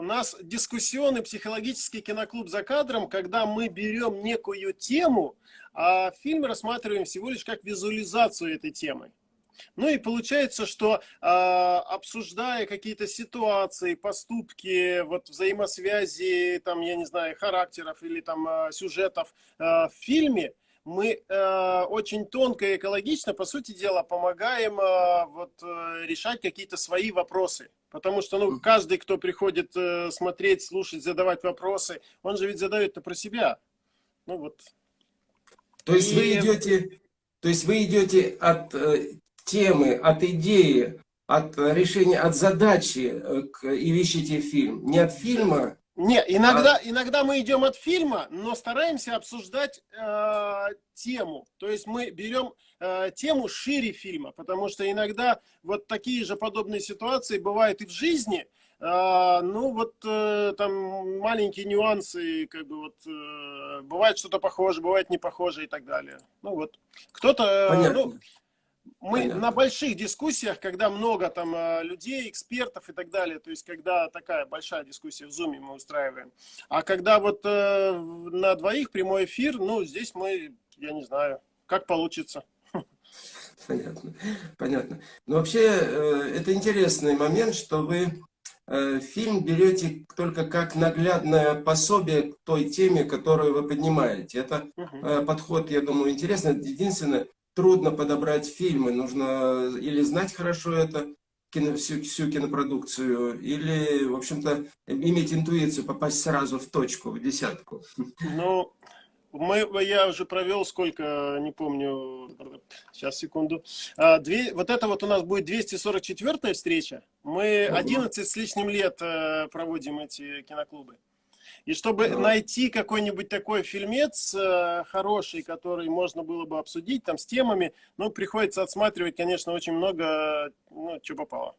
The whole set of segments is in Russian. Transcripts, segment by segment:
у нас дискуссионный психологический киноклуб за кадром, когда мы берем некую тему, а фильм рассматриваем всего лишь как визуализацию этой темы. Ну и получается, что э, обсуждая какие-то ситуации, поступки, вот взаимосвязи, там, я не знаю, характеров или там э, сюжетов э, в фильме, мы э, очень тонко и экологично, по сути дела, помогаем э, вот, э, решать какие-то свои вопросы. Потому что ну, каждый, кто приходит э, смотреть, слушать, задавать вопросы, он же ведь задает это про себя. Ну вот. То есть и... вы идете, то есть вы идете от э, темы, от идеи, от решения, от задачи э, к, и ищете фильм. Не от фильма. Не, иногда, а... иногда мы идем от фильма, но стараемся обсуждать э, тему. То есть мы берем э, тему шире фильма, потому что иногда вот такие же подобные ситуации бывают и в жизни. Э, ну вот э, там маленькие нюансы, как бы вот э, бывает что-то похоже, бывает не похоже и так далее. Ну вот кто-то, э, ну, мы Понятно. на больших дискуссиях, когда много там э, людей, экспертов и так далее, то есть когда такая большая дискуссия в Zoom мы устраиваем. А когда вот э, на двоих прямой эфир, ну, здесь мы, я не знаю, как получится. Понятно, понятно. Но вообще, э, это интересный момент, что вы фильм берете только как наглядное пособие к той теме, которую вы поднимаете. Это угу. подход, я думаю, интересный. Единственное, трудно подобрать фильмы, нужно или знать хорошо это, кино, всю, всю кинопродукцию, или, в общем-то, иметь интуицию, попасть сразу в точку, в десятку. Ну, мы, я уже провел сколько, не помню, сейчас, секунду. А, две, вот это вот у нас будет 244 встреча. Мы 11 с лишним лет э, проводим эти киноклубы. И чтобы ну. найти какой-нибудь такой фильмец э, хороший, который можно было бы обсудить там с темами, ну, приходится отсматривать, конечно, очень много, ну, что попало.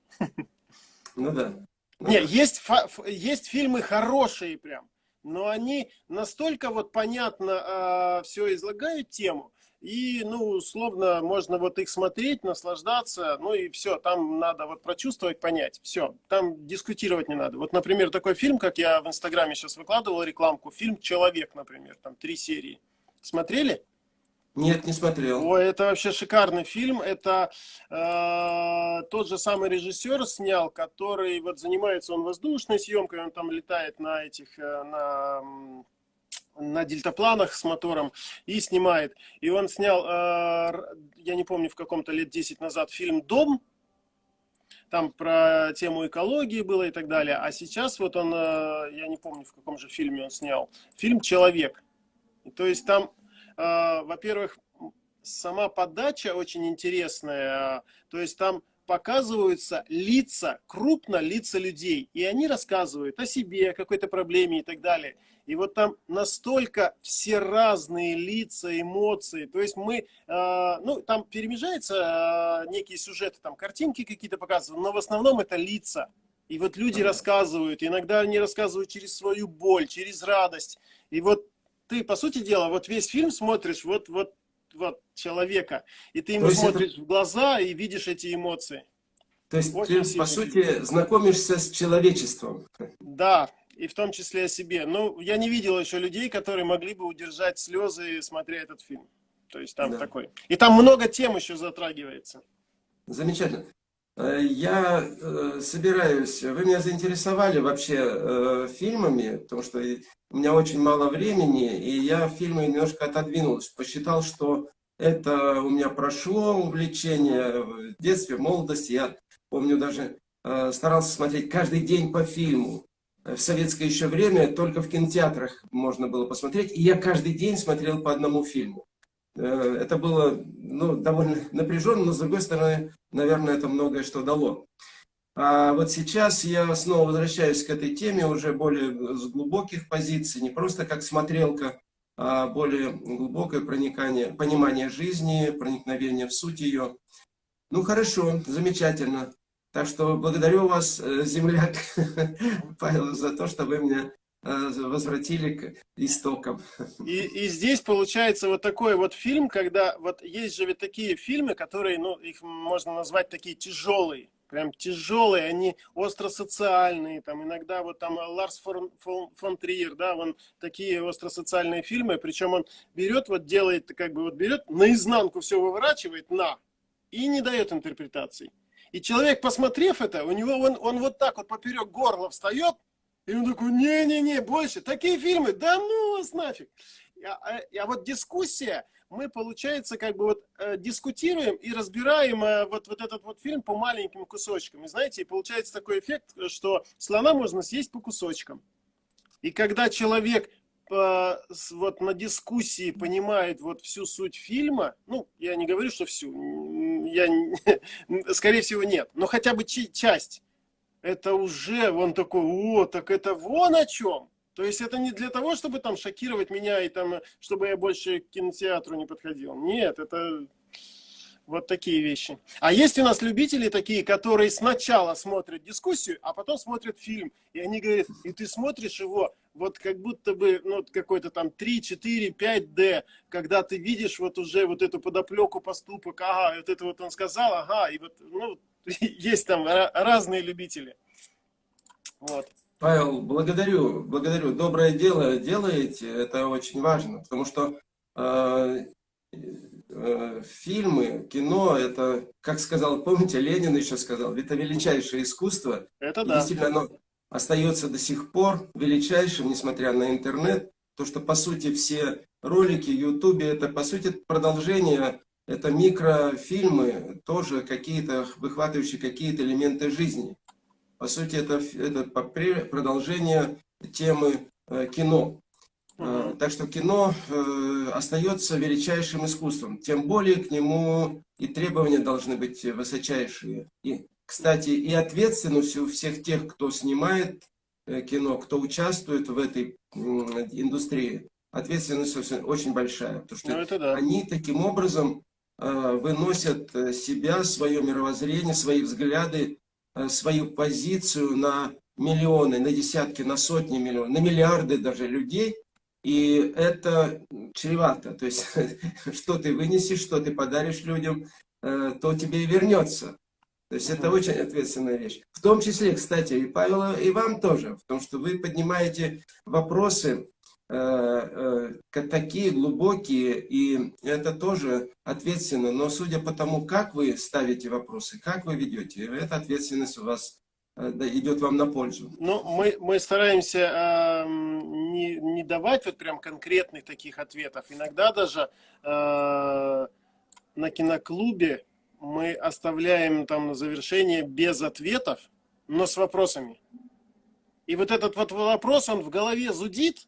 Ну да. Нет, есть, есть фильмы хорошие прям, но они настолько вот понятно э, все излагают тему, и, ну, условно, можно вот их смотреть, наслаждаться, ну и все, там надо вот прочувствовать, понять, все, там дискутировать не надо. Вот, например, такой фильм, как я в Инстаграме сейчас выкладывал рекламку, фильм «Человек», например, там три серии. Смотрели? Нет, не смотрел. Ой, это вообще шикарный фильм. Это э, тот же самый режиссер снял, который вот занимается он воздушной съемкой, он там летает на этих, э, на на дельтапланах с мотором и снимает. И он снял, э, я не помню, в каком-то лет 10 назад фильм «Дом», там про тему экологии было и так далее. А сейчас вот он, э, я не помню, в каком же фильме он снял, фильм «Человек». То есть там, э, во-первых, сама подача очень интересная, то есть там показываются лица, крупно лица людей, и они рассказывают о себе, о какой-то проблеме и так далее. И вот там настолько все разные лица, эмоции. То есть мы, э, ну, там перемежаются э, некие сюжеты, там картинки какие-то показывают, но в основном это лица. И вот люди рассказывают, иногда они рассказывают через свою боль, через радость. И вот ты, по сути дела, вот весь фильм смотришь, вот, вот, вот человека, и ты ему смотришь это... в глаза и видишь эти эмоции. То есть Очень ты, по сути, знакомишься с человечеством. Да, и в том числе о себе. Ну, я не видел еще людей, которые могли бы удержать слезы, смотря этот фильм. То есть там да. такой. И там много тем еще затрагивается. Замечательно. Э, я э, собираюсь, вы меня заинтересовали вообще э, фильмами, потому что у меня очень мало времени, и я фильмы немножко отодвинул, посчитал, что это у меня прошло увлечение в детстве, в молодости. Я помню даже старался смотреть каждый день по фильму в советское еще время только в кинотеатрах можно было посмотреть. И я каждый день смотрел по одному фильму. Э, это было ну, довольно напряженно, но с другой стороны, наверное, это многое что дало. А вот сейчас я снова возвращаюсь к этой теме уже более с глубоких позиций, не просто как смотрелка, а более глубокое проникание, понимание жизни, проникновение в суть ее. Ну хорошо, замечательно. Так что благодарю вас, э, земляк Павел, за то, что вы меня возвратили к истокам. И, и здесь получается вот такой вот фильм, когда вот есть же ведь такие фильмы, которые, ну, их можно назвать такие тяжелые. прям тяжелые, они остро-социальные, там иногда вот там Ларс фон, фон, фон Триер, да, он такие остро-социальные фильмы, причем он берет, вот делает, как бы вот берет, наизнанку все выворачивает, на, и не дает интерпретаций. И человек, посмотрев это, у него он, он вот так вот поперек горла встает, и он такой, не-не-не, больше, такие фильмы, да ну вас нафиг. А, а, вот дискуссия, мы, получается, как бы вот э, дискутируем и разбираем э, вот, вот этот вот фильм по маленьким кусочкам. И знаете, получается такой эффект, что слона можно съесть по кусочкам. И когда человек э, вот на дискуссии понимает вот всю суть фильма, ну, я не говорю, что всю, я, скорее всего, нет, но хотя бы часть, это уже, он такой, о, так это вон о чем. То есть это не для того, чтобы там шокировать меня и там, чтобы я больше к кинотеатру не подходил. Нет, это вот такие вещи. А есть у нас любители такие, которые сначала смотрят дискуссию, а потом смотрят фильм. И они говорят, и ты смотришь его, вот как будто бы, ну, какой-то там 3, 4, 5D, когда ты видишь вот уже вот эту подоплеку поступок, ага, вот это вот он сказал, ага, и вот, ну, есть там разные любители. Вот. Павел, благодарю, благодарю. Доброе дело делаете, это очень важно, потому что э, э, фильмы, кино, это, как сказал, помните, Ленин еще сказал, это величайшее искусство. Это да. Действительно, оно остается до сих пор величайшим, несмотря на интернет. То, что, по сути, все ролики в Ютубе, это, по сути, продолжение, это микрофильмы, тоже какие-то, выхватывающие какие-то элементы жизни. По сути, это, это продолжение темы э, кино. Э, так что кино э, остается величайшим искусством. Тем более к нему и требования должны быть высочайшие. И, кстати, и ответственность у всех тех, кто снимает кино, кто участвует в этой индустрии, ответственность очень большая. Потому что ну, да. они таким образом выносят себя, свое мировоззрение, свои взгляды Э, свою позицию на миллионы, на десятки, на сотни миллионов, на миллиарды даже людей. И это чревато. То есть, что ты вынесешь, что ты подаришь людям, э, то тебе и вернется. То есть, это очень ответственная вещь. В том числе, кстати, и Павел, и вам тоже. Потому что вы поднимаете вопросы, Э, э, такие глубокие, и это тоже ответственно. Но судя по тому, как вы ставите вопросы, как вы ведете, эта ответственность у вас э, идет вам на пользу. Ну, мы, мы стараемся э, не, не давать вот прям конкретных таких ответов. Иногда даже э, на киноклубе мы оставляем там на завершение без ответов, но с вопросами. И вот этот вот вопрос, он в голове зудит,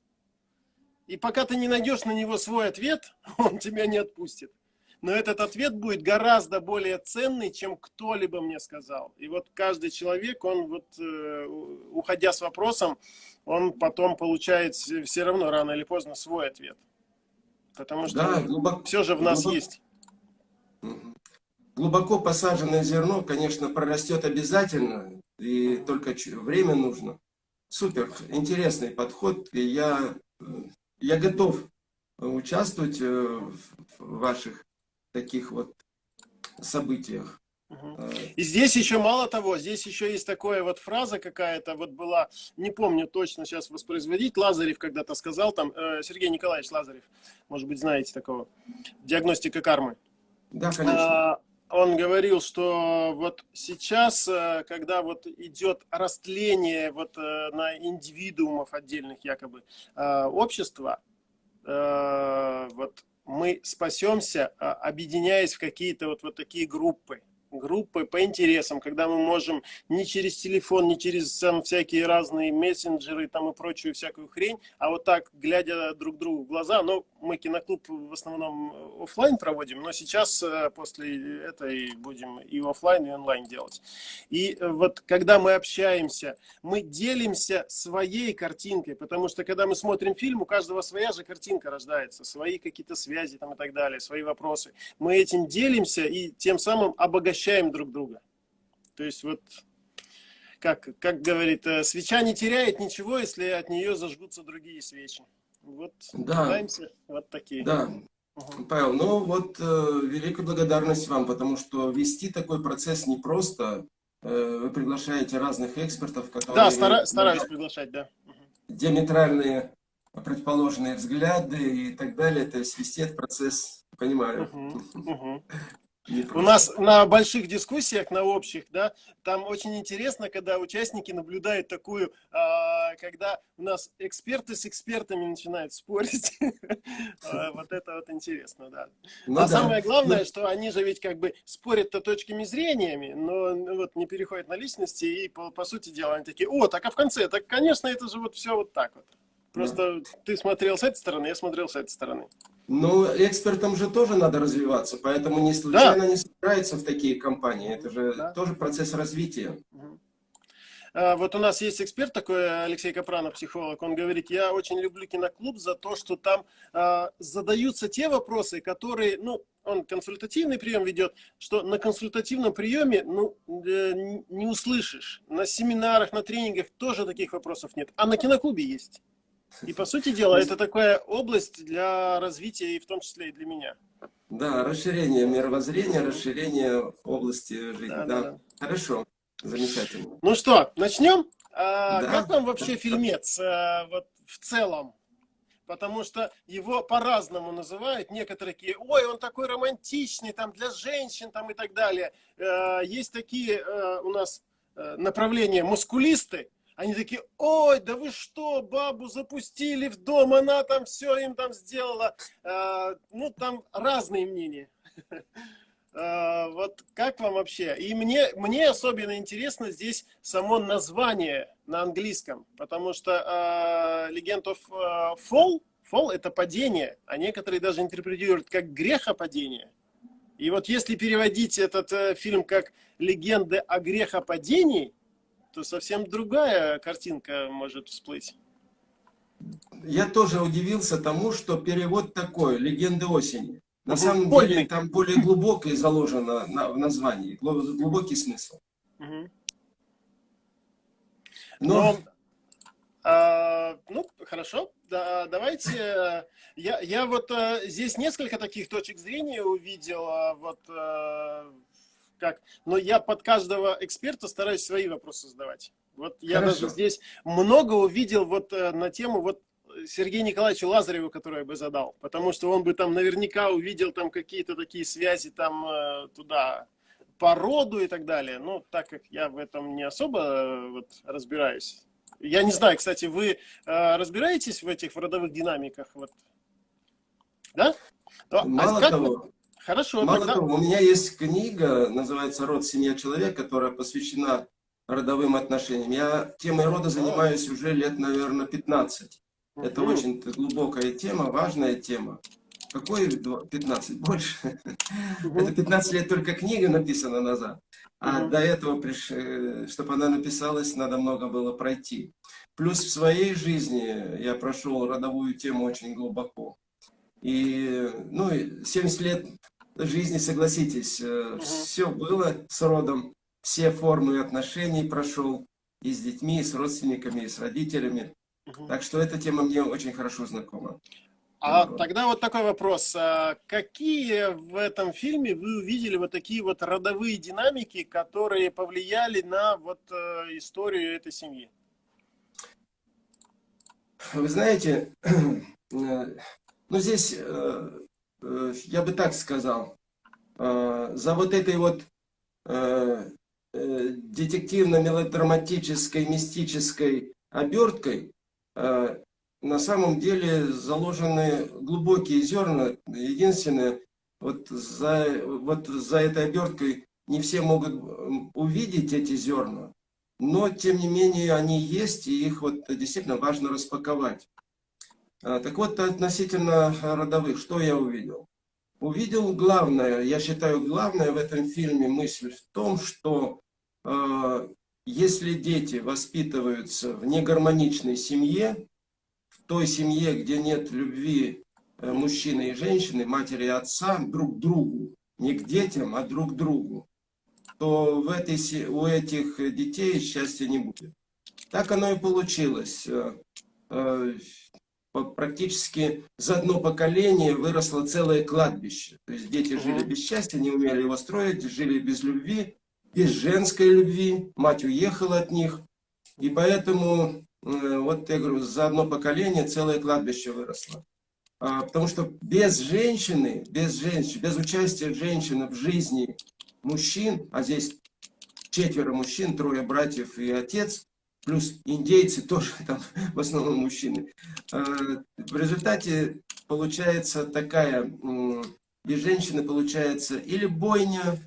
и пока ты не найдешь на него свой ответ, он тебя не отпустит. Но этот ответ будет гораздо более ценный, чем кто-либо мне сказал. И вот каждый человек, он вот, э, уходя с вопросом, он потом получает все равно рано или поздно свой ответ. Потому что да, глубоко, все же в нас глубоко, есть. Глубоко посаженное зерно, конечно, прорастет обязательно, и только время нужно. Супер, интересный подход, и я э, я готов э, участвовать э, в ваших таких вот событиях. Э, И здесь еще мало того, здесь еще есть такая вот фраза какая-то, вот была, не помню точно сейчас воспроизводить, Лазарев когда-то сказал, там, Сергей Николаевич Лазарев, может быть, знаете такого, диагностика кармы. Да, конечно. А, он говорил, что вот сейчас, когда вот идет растление вот на индивидуумов отдельных якобы общества, вот мы спасемся, объединяясь в какие-то вот, вот такие группы группы по интересам, когда мы можем не через телефон, не через там, всякие разные мессенджеры там, и прочую всякую хрень, а вот так, глядя друг другу в глаза, ну, мы киноклуб в основном офлайн проводим, но сейчас э, после этой будем и офлайн, и онлайн делать. И э, вот когда мы общаемся, мы делимся своей картинкой, потому что когда мы смотрим фильм, у каждого своя же картинка рождается, свои какие-то связи там и так далее, свои вопросы. Мы этим делимся и тем самым обогащаем обогащаем друг друга. То есть вот, как, как говорит, э, свеча не теряет ничего, если от нее зажгутся другие свечи. Вот, да. пытаемся вот такие. Да. Угу. Павел, ну вот э, великая благодарность вам, потому что вести такой процесс непросто. вы приглашаете разных экспертов, которые... Да, стара, стараюсь приглашать, да. Диаметральные предположенные взгляды и так далее. То есть вести этот процесс, понимаю. Угу, угу. У нас на больших дискуссиях, на общих, да, там очень интересно, когда участники наблюдают такую, а, когда у нас эксперты с экспертами начинают спорить. А, вот это вот интересно, да. Ну а самое главное, ну что они же ведь как бы спорят-то точками зрениями, но ну вот не переходят на личности, и по сути дела они такие, о, так а в конце, так конечно это же вот все вот так вот. Просто ты смотрел с этой стороны, я смотрел с этой стороны. Ну, экспертам же тоже надо развиваться, поэтому не случайно да. не собирается в такие компании. Это же да. тоже процесс развития. А, вот у нас есть эксперт такой, Алексей Капранов, психолог, он говорит, я очень люблю киноклуб за то, что там э, задаются те вопросы, которые, ну, он консультативный прием ведет, что на консультативном приеме, ну, э, не услышишь. На семинарах, на тренингах тоже таких вопросов нет, а на киноклубе есть. И, по сути дела, это такая область для развития, и в том числе и для меня. Да, расширение мировоззрения, расширение области жизни. Да, да. да. Хорошо, замечательно. Ну что, начнем? А, да. Как вам вообще фильмец а, вот, в целом? Потому что его по-разному называют. Некоторые такие, ой, он такой романтичный, там, для женщин, там, и так далее. А, есть такие а, у нас направления мускулисты, они такие, ой, да вы что, бабу запустили в дом, она там все им там сделала. А, ну, там разные мнения. А, вот как вам вообще? И мне, мне особенно интересно здесь само название на английском, потому что а, of а, Fall, Fall это падение, а некоторые даже интерпретируют как грехопадение. И вот если переводить этот э, фильм как «Легенды о грехопадении», то совсем другая картинка может всплыть. Я тоже удивился тому, что перевод такой, «Легенды осени». На самом деле там более глубокое заложено на, в названии, глубокий смысл. Угу. Но... Но а, ну, хорошо, да, давайте. Я, я вот а, здесь несколько таких точек зрения увидел. А, вот а, как. Но я под каждого эксперта стараюсь свои вопросы задавать. Вот я Хорошо. даже здесь много увидел вот э, на тему вот Сергею Николаевичу Лазареву, который я бы задал. Потому что он бы там наверняка увидел там какие-то такие связи там э, туда по роду и так далее. Но так как я в этом не особо э, вот, разбираюсь. Я не знаю, кстати, вы э, разбираетесь в этих в родовых динамиках? Вот? Да? А Мало а как того, Хорошо. Мало тогда... того, у меня есть книга, называется «Род, семья, человек», которая посвящена родовым отношениям. Я темой рода занимаюсь уже лет, наверное, 15. Это очень глубокая тема, важная тема. Какой 15? Больше. Это 15 лет только книга написана назад. А до этого, э, чтобы она написалась, надо много было пройти. Плюс в своей жизни я прошел родовую тему очень глубоко. И ну, 70 лет жизни, согласитесь, угу. все было с родом, все формы отношений прошел и с детьми, и с родственниками, и с родителями. Угу. Так что эта тема мне очень хорошо знакома. А вот. тогда вот такой вопрос. А какие в этом фильме вы увидели вот такие вот родовые динамики, которые повлияли на вот э, историю этой семьи? Вы знаете, э, ну здесь Э, я бы так сказал, э, за вот этой вот э, детективно-мелодраматической, мистической оберткой на самом деле заложены глубокие зерна. Единственное, вот за, вот за этой оберткой не все могут увидеть эти зерна, но тем не менее они есть, и их вот действительно важно распаковать. А, так вот, относительно родовых, что я увидел? Увидел главное, я считаю, главное в этом фильме мысль в том, что э, если дети воспитываются в негармоничной семье, в той семье, где нет любви э, мужчины и женщины, матери и отца друг другу, не к детям, а друг другу, то в этой, у этих детей счастья не будет. Так оно и получилось. Практически за одно поколение выросло целое кладбище. То есть дети жили без счастья, не умели его строить, жили без любви. без женской любви, мать уехала от них, и поэтому, э, вот я говорю, за одно поколение целое кладбище выросло. А, потому что без женщины, без женщин, без участия женщины в жизни мужчин, а здесь четверо мужчин, трое братьев и отец, плюс индейцы тоже там в основном мужчины. А, в результате получается такая, без женщины получается или бойня,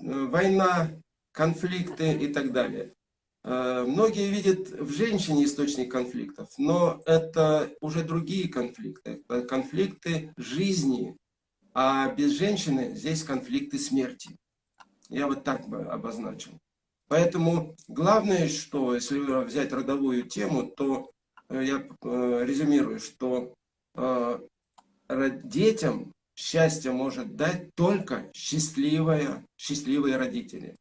э, война, конфликты и так далее. А, многие видят в женщине источник конфликтов, но это уже другие конфликты. Это конфликты жизни, а без женщины здесь конфликты смерти. Я вот так бы обозначил. Поэтому главное, что если взять родовую тему, то э, я э, резюмирую, что э, детям счастье может дать только счастливые, счастливые родители.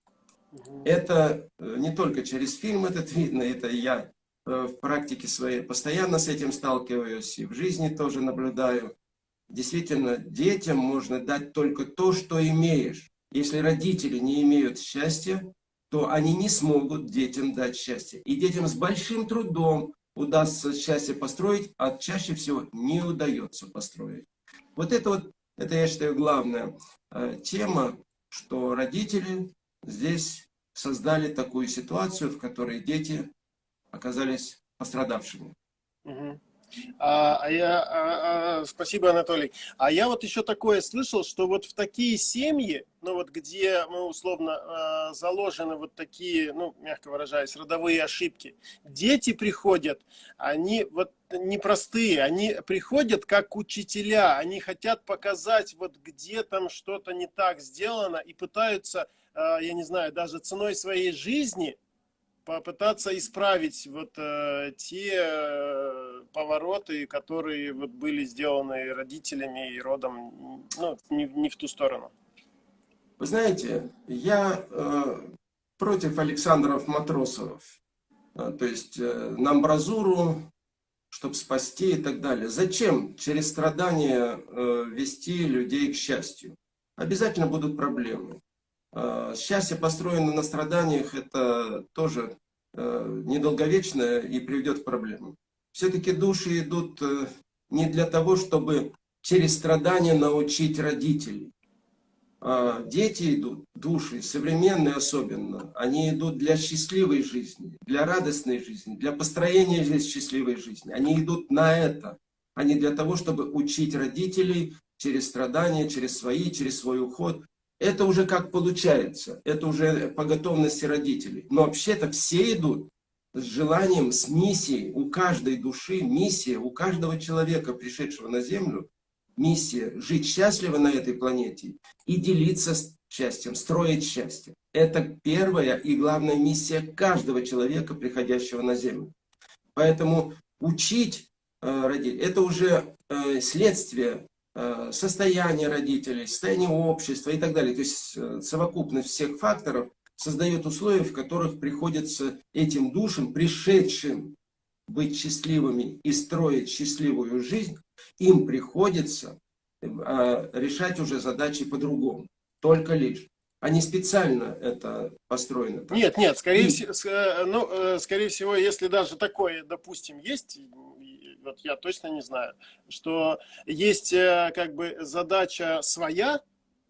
Это не только через фильм этот видно, это я в практике своей постоянно с этим сталкиваюсь и в жизни тоже наблюдаю. Действительно, детям можно дать только то, что имеешь. Если родители не имеют счастья, то они не смогут детям дать счастье. И детям с большим трудом удастся счастье построить, а чаще всего не удается построить. Вот это вот, это я считаю главная э, тема, что родители здесь создали такую ситуацию, в которой дети оказались пострадавшими. Угу. А, а я, а, а, спасибо, Анатолий. А я вот еще такое слышал, что вот в такие семьи, ну вот где, ну, условно, а, заложены вот такие, ну, мягко выражаясь, родовые ошибки, дети приходят, они вот непростые, они приходят как учителя, они хотят показать вот где там что-то не так сделано и пытаются, а, я не знаю, даже ценой своей жизни попытаться исправить вот э, те э, повороты, которые вот были сделаны родителями и родом, ну, не, не в ту сторону. Вы знаете, я э, против Александров Матросов, э, то есть э, на амбразуру, чтобы спасти и так далее. Зачем через страдания э, вести людей к счастью? Обязательно будут проблемы. А, счастье, построенное на страданиях, это тоже э, недолговечное и приведет к проблемам. Все-таки души идут э, не для того, чтобы через страдания научить родителей. А дети идут, души, современные особенно, они идут для счастливой жизни, для радостной жизни, для построения здесь счастливой жизни. Они идут на это, а не для того, чтобы учить родителей через страдания, через свои, через свой уход это уже как получается, это уже по готовности родителей. Но вообще-то все идут с желанием, с миссией, у каждой души миссия, у каждого человека, пришедшего на Землю, миссия жить счастливо на этой планете и делиться счастьем, строить счастье. Это первая и главная миссия каждого человека, приходящего на Землю. Поэтому учить э, родителей, это уже э, следствие состояние родителей, состояние общества и так далее. То есть э, совокупность всех факторов создает условия, в которых приходится этим душам, пришедшим быть счастливыми и строить счастливую жизнь, им приходится э, решать уже задачи по-другому. Только лишь. А не специально это построено. Так. Нет, нет, скорее, и... всего, ну, скорее всего, если даже такое, допустим, есть, вот я точно не знаю, что есть э, как бы задача своя,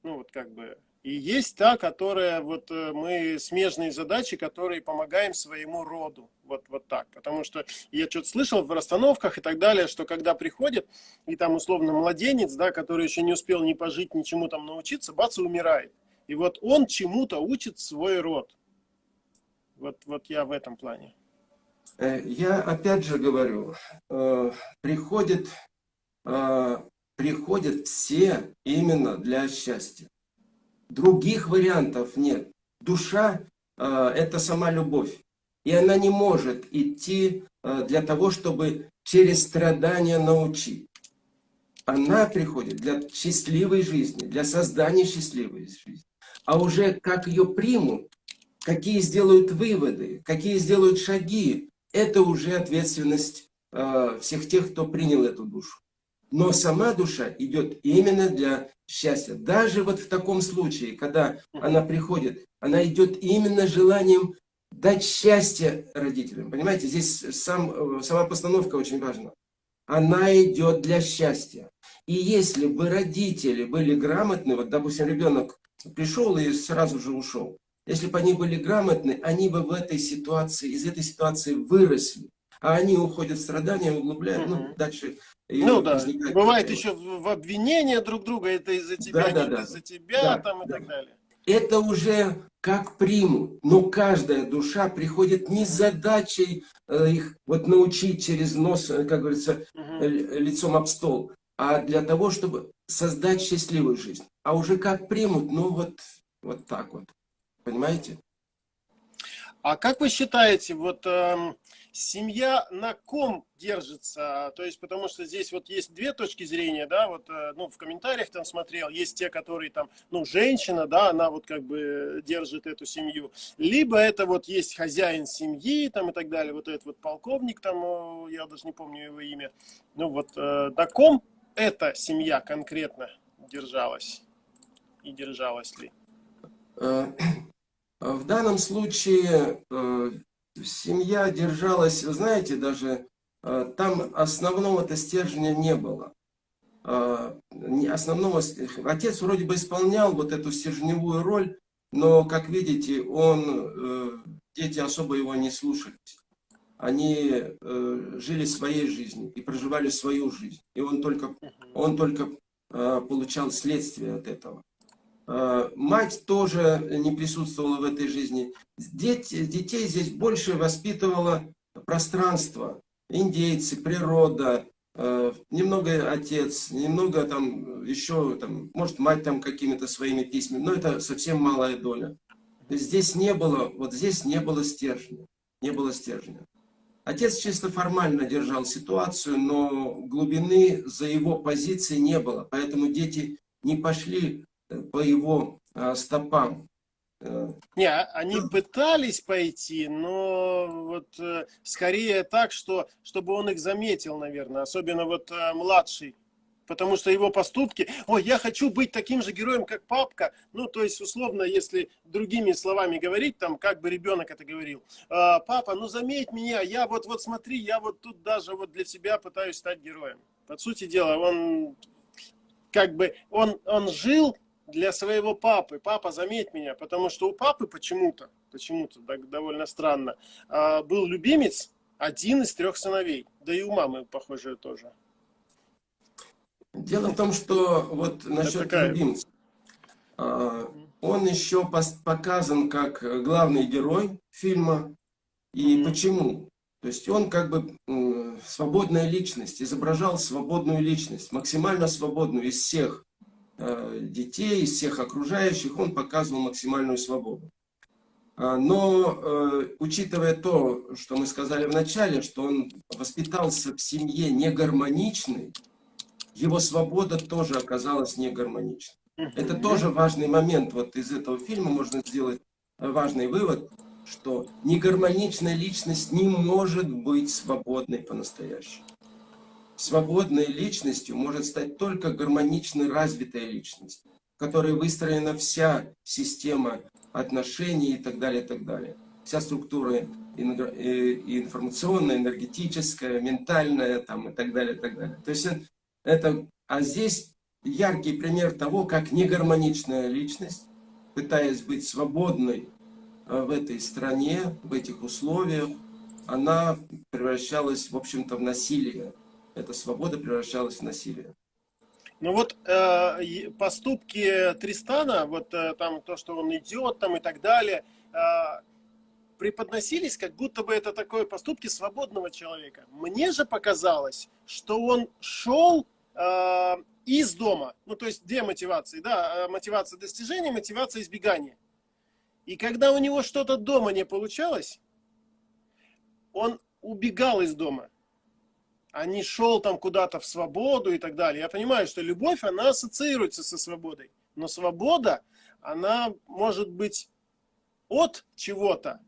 ну вот как бы, и есть та, которая вот э, мы смежные задачи, которые помогаем своему роду. Вот, вот так. Потому что я что-то слышал в расстановках и так далее, что когда приходит, и там условно младенец, да, который еще не успел ни пожить, ничему там научиться, бац, и умирает. И вот он чему-то учит свой род. Вот, вот я в этом плане. Э, я опять же говорю, э, приходят, э, приходят все именно для счастья. Других вариантов нет. Душа – это сама любовь. И она не может идти для того, чтобы через страдания научить. Она приходит для счастливой жизни, для создания счастливой жизни. А уже как ее примут, какие сделают выводы, какие сделают шаги, это уже ответственность э, всех тех, кто принял эту душу. Но сама душа идет именно для счастья. Даже вот в таком случае, когда она приходит, она идет именно желанием дать счастье родителям. Понимаете, здесь сам, сама постановка очень важна. Она идет для счастья. И если бы родители были грамотны, вот, допустим, ребенок пришел и сразу же ушел, если бы они были грамотны, они бы в этой ситуации, из этой ситуации выросли. А они уходят в страдания, углубляют, угу. ну, дальше... Ну да, бывает еще в обвинения друг друга, это из-за тебя, да, да, да. из-за тебя, да, там и да. так далее. Это уже как примут, но каждая душа приходит не с задачей э, их вот научить через нос, э, как говорится, угу. лицом об стол, а для того, чтобы создать счастливую жизнь. А уже как примут, ну вот, вот так вот. Понимаете? А как вы считаете, вот э, семья на ком держится? То есть, потому что здесь вот есть две точки зрения, да, вот, э, ну, в комментариях там смотрел, есть те, которые там, ну, женщина, да, она вот как бы держит эту семью, либо это вот есть хозяин семьи, там и так далее, вот этот вот полковник там, я даже не помню его имя, ну, вот э, на ком эта семья конкретно держалась и держалась ли? Э, в данном случае э, семья держалась, вы знаете, даже э, там основного-то стержня не было. Основного, отец вроде бы исполнял вот эту стержневую роль, но, как видите, он, дети особо его не слушались. Они жили своей жизнью и проживали свою жизнь. И он только, он только получал следствие от этого. Э, мать тоже не присутствовала в этой жизни. Дети, детей здесь больше воспитывало пространство, индейцы, природа, э, немного отец, немного там еще, там, может мать там какими-то своими письмами, но это совсем малая доля. Здесь не было, вот здесь не было стержня, не было стержня. Отец чисто формально держал ситуацию, но глубины за его позицией не было, поэтому дети не пошли по его а, стопам. Не, а они пытались пойти, но вот э, скорее так, что чтобы он их заметил, наверное, особенно вот э, младший. Потому что его поступки, ой, я хочу быть таким же героем, как папка. Ну, то есть, условно, если другими словами говорить, там, как бы ребенок это говорил. Папа, ну заметь меня, я вот, вот смотри, я вот тут даже вот для себя пытаюсь стать героем. По сути дела, он как бы, он, он жил для своего папы. Папа, заметь меня, потому что у папы почему-то, почему-то довольно странно, а, был любимец, один из трех сыновей. Да и у мамы, похоже, тоже. Дело в том, что вот насчет такая... любимца. А, он еще показан как главный герой фильма. И mm почему? То есть он как бы свободная личность, изображал свободную личность, максимально свободную из всех детей, из всех окружающих, он показывал максимальную свободу. А, но, э, учитывая то, что мы сказали в начале, что он воспитался в семье негармоничной, его свобода тоже оказалась негармоничной. Это тоже важный момент. Вот из этого фильма можно сделать важный вывод, что негармоничная личность не может быть свободной по-настоящему. Свободной личностью может стать только гармонично развитая личность, в которой выстроена вся система отношений и так далее, и так далее. Вся структура э, информационная, энергетическая, ментальная там, и так далее, и так далее. То есть это, а здесь яркий пример того, как негармоничная личность, пытаясь быть свободной э, в этой стране, в этих условиях, она превращалась, в общем-то, в насилие эта свобода превращалась в насилие. Ну вот э, поступки Тристана, вот э, там то, что он идет там и так далее, э, преподносились, как будто бы это такое поступки свободного человека. Мне же показалось, что он шел э, из дома, ну то есть две мотивации, да, э, мотивация достижения, мотивация избегания. И когда у него что-то дома не получалось, он убегал из дома а не шел там куда-то в свободу и так далее. Я понимаю, что любовь, она ассоциируется со свободой. Но свобода, она может быть от чего-то,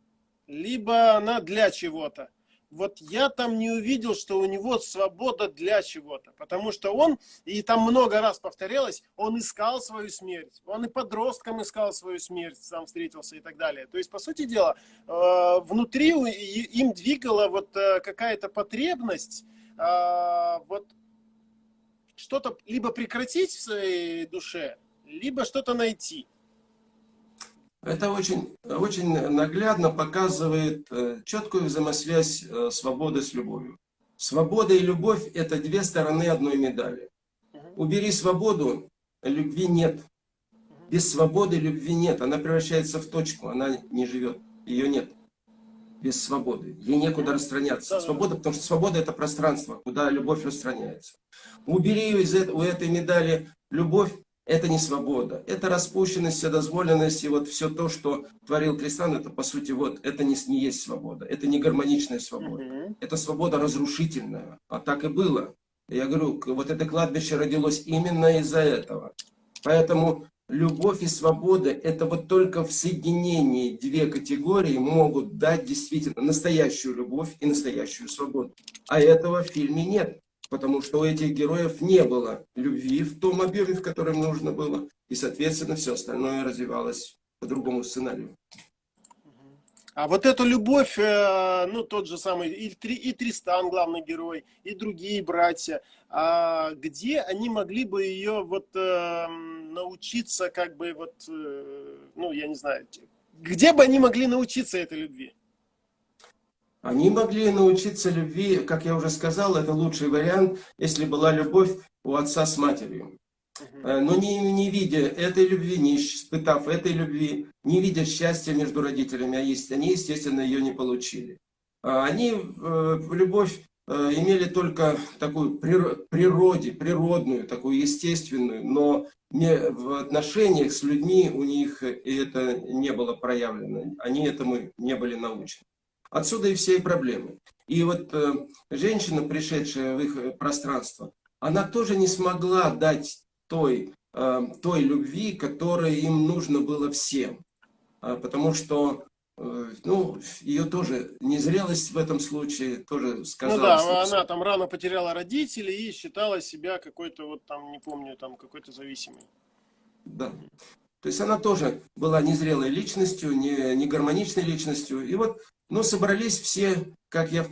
либо она для чего-то. вот я там не увидел, что у него свобода для чего-то. Потому что он, и там много раз повторялось, он искал свою смерть. Он и подростком искал свою смерть, сам встретился и так далее. То есть, по сути дела, э, внутри им двигала вот э, какая-то потребность э, вот что-то либо прекратить в своей душе, либо что-то найти. Это очень, очень наглядно показывает э, четкую взаимосвязь э, свободы с любовью. Свобода и любовь – это две стороны одной медали. Убери свободу, любви нет. Без свободы любви нет. Она превращается в точку, она не живет. Ее нет. Без свободы. Ей некуда распространяться. Свобода, потому что свобода – это пространство, куда любовь распространяется. Убери из у этой медали любовь, это не свобода, это распущенность, вседозволенность, и вот все то, что творил Кристан, это по сути вот, это не, не есть свобода, это не гармоничная свобода, -hmm. это свобода разрушительная, а так и было. Я говорю, вот это кладбище родилось именно из-за этого. Поэтому любовь и свобода, это вот только в соединении две категории могут дать действительно настоящую любовь и настоящую свободу. А этого в фильме нет потому что у этих героев не было любви в том объеме, в котором нужно было, и, соответственно, все остальное развивалось по другому сценарию. А вот эту любовь, э, ну, тот же самый, и, и Тристан, главный герой, и другие братья, а где они могли бы ее вот э, научиться, как бы вот, э, ну, я не знаю, где бы они могли научиться этой любви? Они могли научиться любви, как я уже сказал, это лучший вариант, если была любовь у отца с матерью. Э, но не, не видя этой любви, не испытав этой любви, не видя счастья между родителями, а есть, они, естественно, ее не получили. А они э, любовь э, имели только такую природе, природную, такую естественную, но не, в отношениях с людьми у них это не было проявлено, они этому не были научены. Отсюда и все проблемы. И вот женщина, пришедшая в их пространство, она тоже не смогла дать той, э, той любви, которая им нужно было всем. А, потому что э, ну, ее тоже незрелость в этом случае тоже сказалась. Ну да, она там рано потеряла родителей и считала себя какой-то вот там, не помню, там какой-то зависимой. Да. То есть она тоже была незрелой личностью, не, не гармоничной личностью. И вот но собрались все, как я в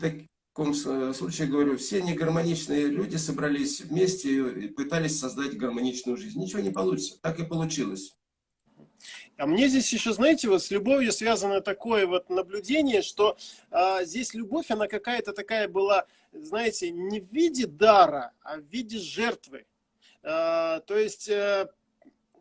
таком случае говорю, все негармоничные люди собрались вместе и пытались создать гармоничную жизнь. Ничего не получится. Так и получилось. А мне здесь еще, знаете, вот с любовью связано такое вот наблюдение, что а, здесь любовь, она какая-то такая была, знаете, не в виде дара, а в виде жертвы. А, то есть, а,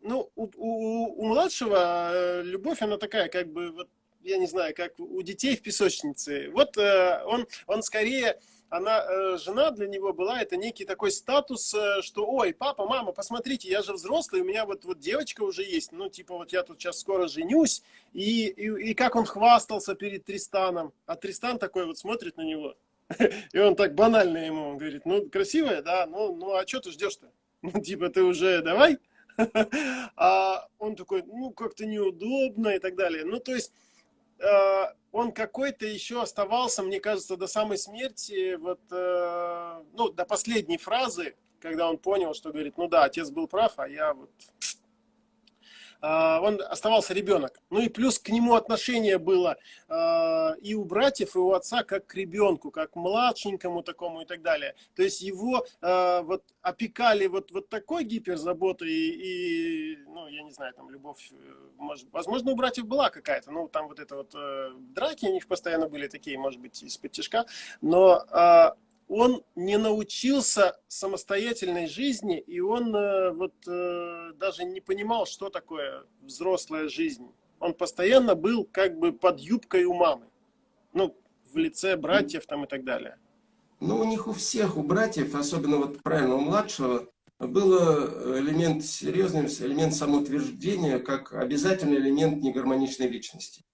ну, у, у, у младшего э, любовь, она такая, как бы, вот, я не знаю, как у детей в песочнице. Вот э, он, он скорее, она, э, жена для него была, это некий такой статус, э, что, ой, папа, мама, посмотрите, я же взрослый, у меня вот, вот девочка уже есть, ну, типа, вот я тут сейчас скоро женюсь, и, и, и как он хвастался перед Тристаном, а Тристан такой вот смотрит на него, и он так банально ему он говорит, ну, красивая, да, ну, ну а что ты ждешь-то? Ну, типа, ты уже давай. А он такой, ну, как-то неудобно и так далее. Ну, то есть, он какой-то еще оставался, мне кажется, до самой смерти, вот, э, ну, до последней фразы, когда он понял, что говорит, ну да, отец был прав, а я вот он оставался ребенок. Ну и плюс к нему отношение было а, и у братьев, и у отца как к ребенку, как к младшенькому такому и так далее. То есть его а, вот опекали вот, вот такой гиперзаботой и, и, ну, я не знаю, там любовь, э, может, возможно, у братьев была какая-то, ну, там вот это вот э, драки у них постоянно были такие, может быть, из-под тяжка, но он не научился самостоятельной жизни, и он э, вот э, даже не понимал, что такое взрослая жизнь. Он постоянно был как бы под юбкой у мамы. Ну, в лице братьев там и так далее. Ну, у них у всех, у братьев, особенно вот правильно у младшего, был элемент серьезный, элемент самоутверждения, как обязательный элемент негармоничной личности.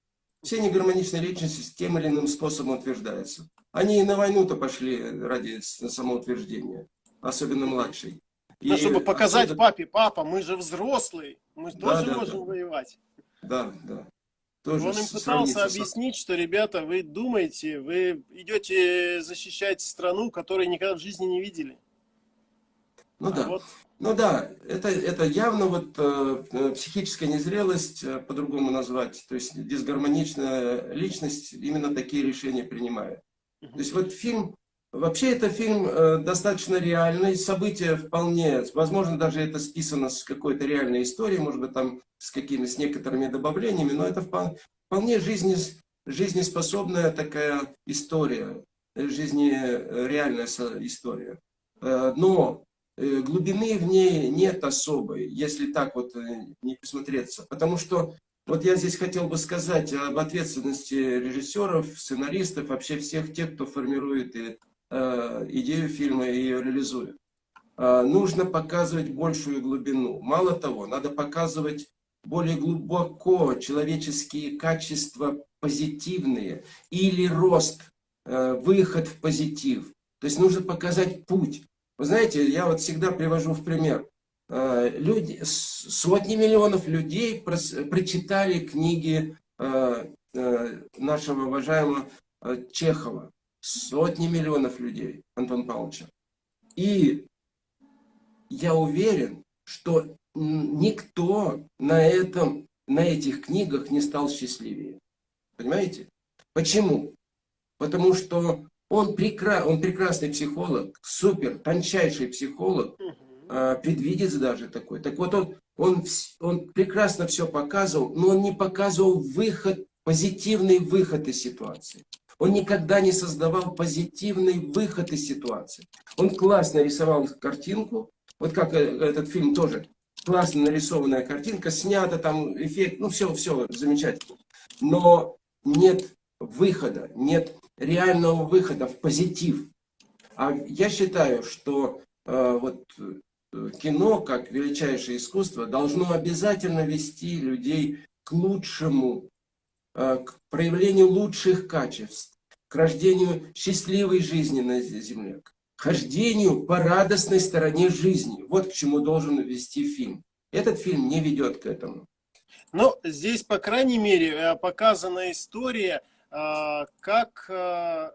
Все негармоничные личности тем или иным способом утверждаются. Они и на войну-то пошли ради самоутверждения, особенно младший. Ну, чтобы показать особенно... папе, папа, мы же взрослые, мы да, тоже да, можем да. воевать. Да, да. тоже Он им пытался объяснить, что, ребята, вы думаете, вы идете защищать страну, которую никогда в жизни не видели. Ну а да. Вот... Ну да, это, это явно вот э, э психическая незрелость, э, по-другому назвать, то есть дисгармоничная личность именно такие решения принимает. То есть вот фильм, вообще это фильм э, достаточно реальный, события вполне, возможно даже это списано с какой-то реальной историей, может быть там с какими, с некоторыми добавлениями, но это вполне, вполне жизнес, жизнеспособная такая история, жизнереальная история. Но глубины в ней нет особой, если так вот э, не присмотреться. Потому что вот я здесь хотел бы сказать об ответственности режиссеров, сценаристов, вообще всех тех, кто формирует и, э, идею фильма и ее реализует. Э, нужно показывать большую глубину. Мало того, надо показывать более глубоко человеческие качества позитивные или рост, э, выход в позитив. То есть нужно показать путь. Вы знаете, я вот всегда привожу в пример. Э, люди, сотни миллионов людей прочитали книги э, э, нашего уважаемого Чехова. Сотни миллионов людей, Антон Павловича. И я уверен, что никто на, этом, на этих книгах не стал счастливее. Понимаете? Почему? Потому что он, прекра... он прекрасный психолог, супер, тончайший психолог, э, предвидец даже такой. Так вот, он, он, он прекрасно все показывал, но он не показывал выход, позитивный выход из ситуации. Он никогда не создавал позитивный выход из ситуации. Он классно рисовал картинку, вот как э, этот фильм тоже, классно нарисованная картинка, снята там эффект, ну все, все замечательно. Но нет выхода, нет реального выхода в позитив. А я считаю, что э, вот э, кино, как величайшее искусство, должно обязательно вести людей к лучшему, э, к проявлению лучших качеств, к рождению счастливой жизни на земле, к хождению по радостной стороне жизни. Вот к чему должен вести фильм. Этот фильм не ведет к этому. Ну, здесь, по крайней мере, э, показана история как а,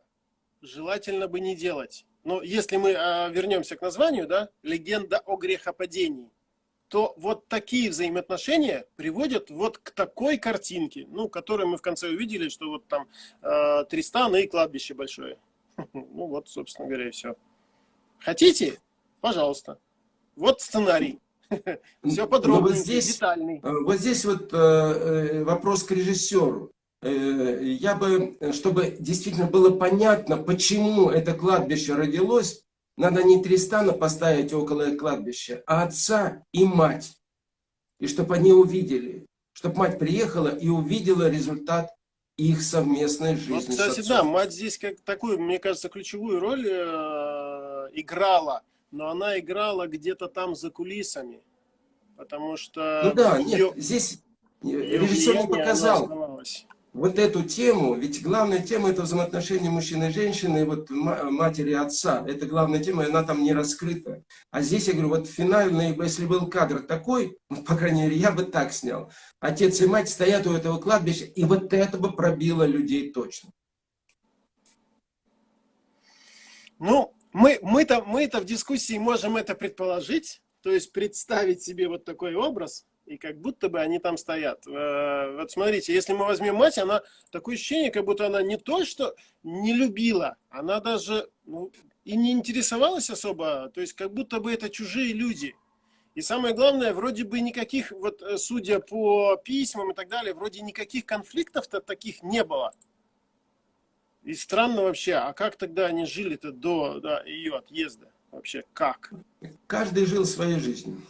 желательно бы не делать. Но если мы а, вернемся к названию, да, легенда о грехопадении, то вот такие взаимоотношения приводят вот к такой картинке, ну, которую мы в конце увидели, что вот там э, Тристан и кладбище большое. Ну вот, собственно говоря, и все. Хотите? Пожалуйста. Вот сценарий. Все подробно, детальный. Э, вот здесь вот э, э, вопрос к режиссеру. Э, я бы, чтобы действительно было понятно, почему это кладбище родилось, надо не Тристана поставить около кладбища, а отца и мать. И чтобы они увидели, чтобы мать приехала и увидела результат их совместной жизни. Вот, кстати, да, мать здесь как такую, мне кажется, ключевую роль э, играла, но она играла где-то там за кулисами, потому что... Ну да, ее, нет, здесь режиссер не показал вот эту тему, ведь главная тема это взаимоотношения мужчины и женщины, и вот матери и отца, это главная тема, и она там не раскрыта. А здесь, я говорю, вот финальный, если был кадр такой, ну, по крайней мере, я бы так снял, отец и мать стоят у этого кладбища, и вот это бы пробило людей точно. Ну, мы, мы-то мы в дискуссии можем это предположить, то есть представить себе вот такой образ, и как будто бы они там стоят. Э, вот смотрите, если мы возьмем мать, она такое ощущение, как будто она не то, что не любила, она даже ну, и не интересовалась особо, то есть как будто бы это чужие люди. И самое главное, вроде бы никаких, вот э, судя по письмам и так далее, вроде никаких конфликтов-то таких не было. И странно вообще, а как тогда они жили-то до да, ее отъезда? Вообще как? Каждый жил своей жизнью.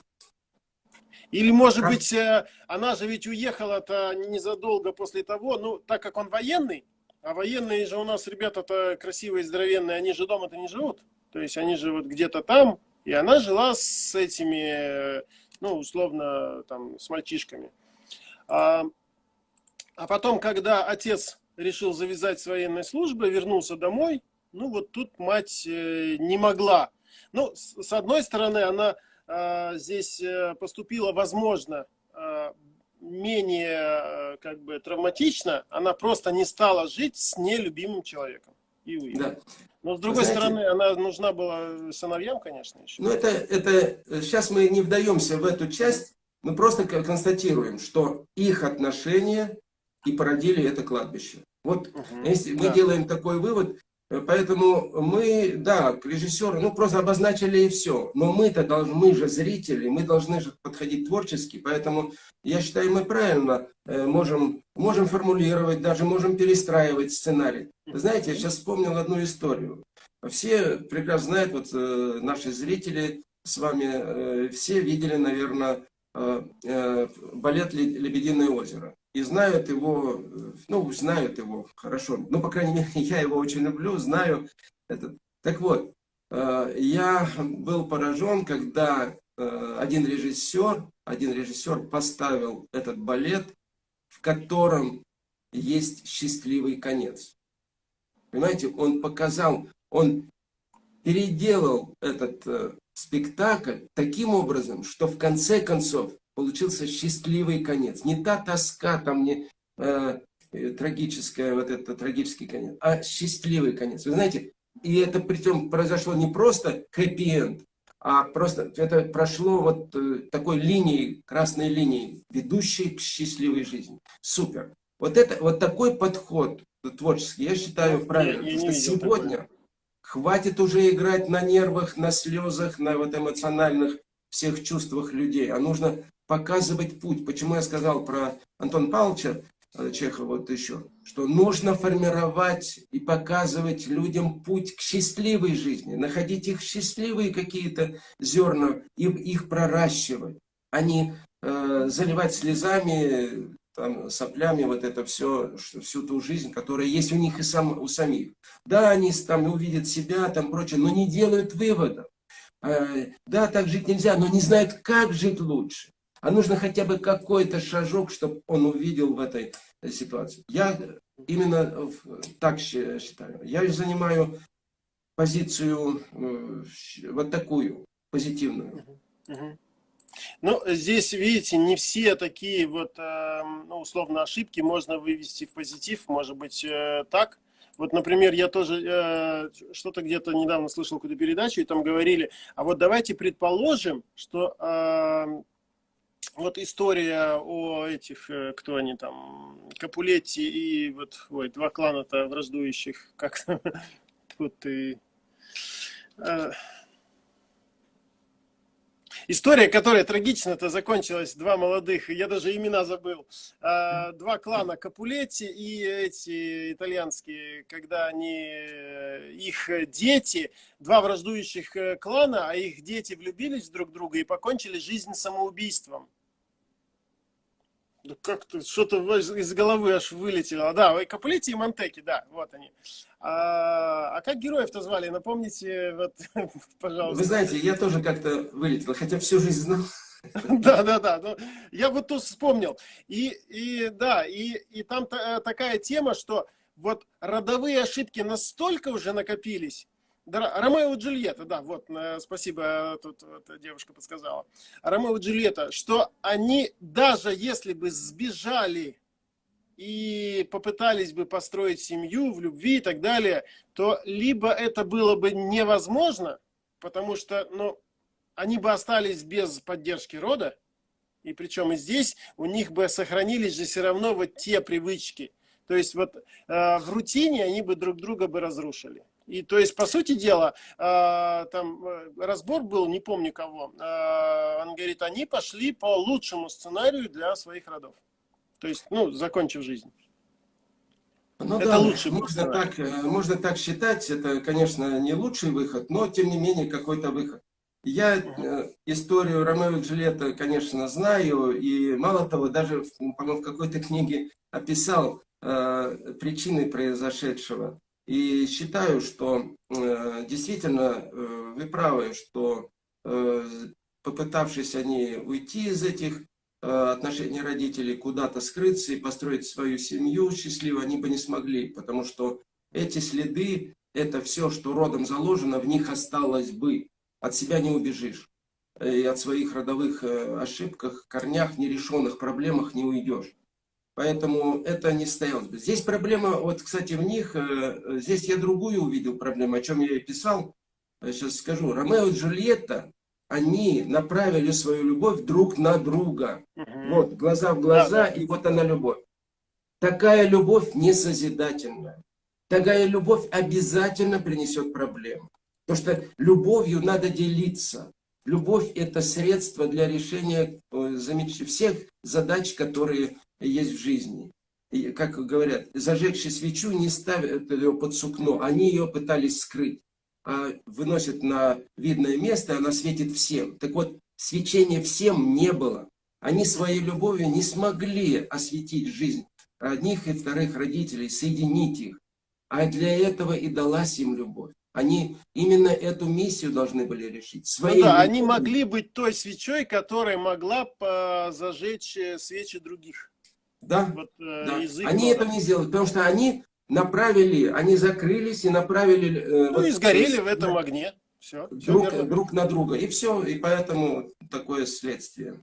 Или, может как? быть, э, она же ведь уехала-то незадолго после того, ну, так как он военный, а военные же у нас ребята-то красивые, здоровенные, они же дома-то не живут. То есть они же вот где-то там, и она жила с этими, ну, условно, там, с мальчишками. А, а потом, когда отец решил завязать с военной службы, вернулся домой, ну, вот тут мать э, не могла. Ну, с одной стороны, она здесь э, поступила, возможно, э, менее как бы травматична, она просто не стала жить с нелюбимым человеком. И уехала. Да. Но с другой Знаете, стороны, она нужна была сыновьям, конечно, еще. Ну, это, это, сейчас мы не вдаемся в эту часть, мы просто констатируем, что их отношения и породили это кладбище. Вот угу, если мы делаем такой вывод, э, поэтому мы, да, режиссеры, ну просто обозначили и все. Но мы-то должны, мы же зрители, мы должны же подходить творчески, поэтому я считаю, мы правильно э, можем, можем формулировать, даже можем перестраивать сценарий. Знаете, я сейчас вспомнил одну историю. Все прекрасно знают, вот э, наши зрители с вами, все видели, наверное, балет «Лебединое озеро» и знают его, ну, знают его хорошо. Ну, по крайней мере, я его очень люблю, знаю. Этот. Так вот, э, я был поражен, когда э, один режиссер, один режиссер поставил этот балет, в котором есть счастливый конец. Понимаете, он показал, он переделал этот э, спектакль таким образом, что в конце концов получился счастливый конец. Не та тоска, там не э, трагическая, вот это трагический конец, а счастливый конец. Вы знаете, и это причем произошло не просто хэппи-энд, а просто это прошло вот э, такой линией, красной линией, ведущей к счастливой жизни. Супер. Вот, это, вот такой подход творческий, я считаю правильным. Я что сегодня такое. хватит уже играть на нервах, на слезах, на вот эмоциональных всех чувствах людей, а нужно показывать путь. Почему я сказал про Антона Павловича э, Чехова вот еще, что нужно формировать и показывать людям путь к счастливой жизни, находить их счастливые какие-то зерна и их проращивать, а не э, заливать слезами, там, соплями вот это все, всю ту жизнь, которая есть у них и сам, у самих. Да, они там увидят себя, там прочее, но не делают выводов. Э, да, так жить нельзя, но не знают, как жить лучше а нужно хотя бы какой-то шажок, чтобы он увидел в этой ситуации. Я именно так считаю. Я занимаю позицию э, вот такую, позитивную. Ну, здесь, видите, не все такие вот, э, ну, условно, ошибки можно вывести в позитив, может быть, э, так. Вот, например, я тоже э, что-то где-то недавно слышал какую-то передачу, и там говорили, а вот давайте предположим, что э, вот история о этих, э, кто они там, Капулетти и вот, ой, два клана-то враждующих, как тут и... Э, история, которая трагично-то закончилась, два молодых, я даже имена забыл, э, два клана Капулетти и эти итальянские, когда они, их дети, два враждующих клана, а их дети влюбились друг в друга и покончили жизнь самоубийством. Да как-то что-то из головы аж вылетело. Да, Капулетти и Монтеки, да, вот они. А, а как героев-то звали? Напомните, вот, пожалуйста. Вы знаете, я тоже как-то вылетел, хотя всю жизнь знал. Да, да, да. Но я вот тут вспомнил. И, и да, и, и там та, такая тема, что вот родовые ошибки настолько уже накопились, Ромео и Джульетта, да, вот, э, спасибо, тут вот, девушка подсказала. Ромео и Джульетта, что они, даже если бы сбежали и попытались бы построить семью в любви и так далее, то либо это было бы невозможно, потому что, ну, они бы остались без поддержки рода, и причем и здесь у них бы сохранились же все равно вот те привычки. То есть вот э, в рутине они бы друг друга бы разрушили. И то есть, по сути дела, э, там э, разбор был, не помню кого, э, он говорит, они пошли по лучшему сценарию для своих родов. То есть, ну, закончив жизнь. Ну это да, лучший можно так, можно так считать, это, конечно, не лучший выход, но, тем не менее, какой-то выход. Я э, историю Ромео и Джульетта, конечно, знаю, и мало того, даже, по-моему, в какой-то книге описал э, причины произошедшего. И считаю, что э, действительно э, вы правы, что э, попытавшись они уйти из этих отношений родителей, куда-то скрыться и построить свою семью счастливо, они бы не смогли, потому что эти следы, это все, что родом заложено, в них осталось бы. От себя не убежишь. и от своих родовых э, ошибках, корнях, нерешенных проблемах не уйдешь. Поэтому это не стоялось бы. Здесь проблема, вот, кстати, в них, э, здесь я другую увидел проблему, о чем я и писал. Сейчас скажу. Ромео и Джульетта, они направили свою любовь друг на друга. Угу. Вот, глаза в глаза, да, да. и вот она любовь. Такая любовь не созидательная. Такая любовь обязательно принесет проблемы. Потому что любовью надо делиться. Любовь – это средство для решения э, всех задач, которые есть в жизни. И, как говорят, зажегший свечу не ставят ее под сукно, они ее пытались скрыть, а выносят на видное место, она светит всем. Так вот, свечения всем не было. Они своей любовью не смогли осветить жизнь одних и вторых родителей, соединить их. А для этого и далась им любовь. Они именно эту миссию должны были решить. Своей ну да, они могли быть той свечой, которая могла зажечь э, свечи других. Да, вот, э, да. они этого не сделали, потому что они направили, они закрылись и направили... Э, ну вот, и сгорели в этом огне. Все, друг, все друг на друга. И все, и поэтому такое следствие.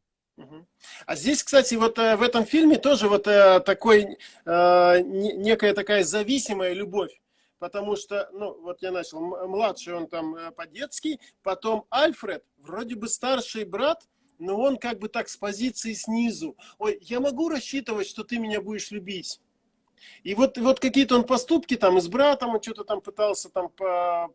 А здесь, кстати, вот э, в этом фильме тоже вот э, такой, э, некая такая зависимая любовь. Потому что, ну, вот я начал, младший он там по-детски, потом Альфред, вроде бы старший брат, но он как бы так с позиции снизу. Ой, я могу рассчитывать, что ты меня будешь любить. И вот, вот какие-то он поступки там с братом, он что-то там пытался там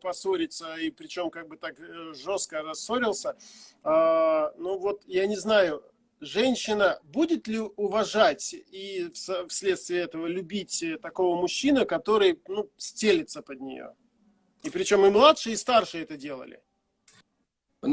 поссориться, и причем как бы так э, жестко рассорился. А, ну вот, я не знаю, женщина будет ли уважать и вследствие этого любить такого мужчину, который ну, стелится под нее? И причем и младшие, и старшие это делали. Э,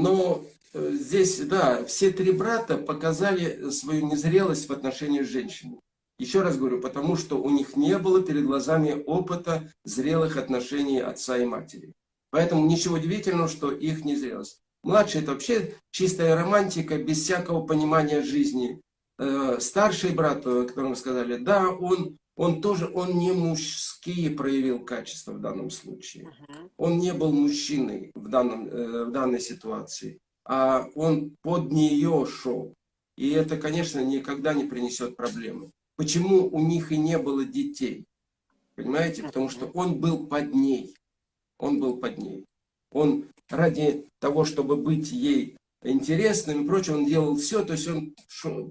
здесь, да, все три брата показали свою незрелость в отношении женщины. Еще раз говорю, потому что у них не было перед глазами опыта зрелых отношений отца и матери. Поэтому ничего удивительного, что их незрелость. Младший это вообще чистая романтика, без всякого понимания жизни. Э, старший брат, о котором вы сказали, да, он, он тоже, он не мужские проявил качества в данном случае. Он не был мужчиной в, данном, э, в данной ситуации, а он под нее шел. И это, конечно, никогда не принесет проблемы. Почему у них и не было детей? Понимаете? Потому что он был под ней. Он был под ней. Он ради того, чтобы быть ей интересным и прочее, он делал все, то есть он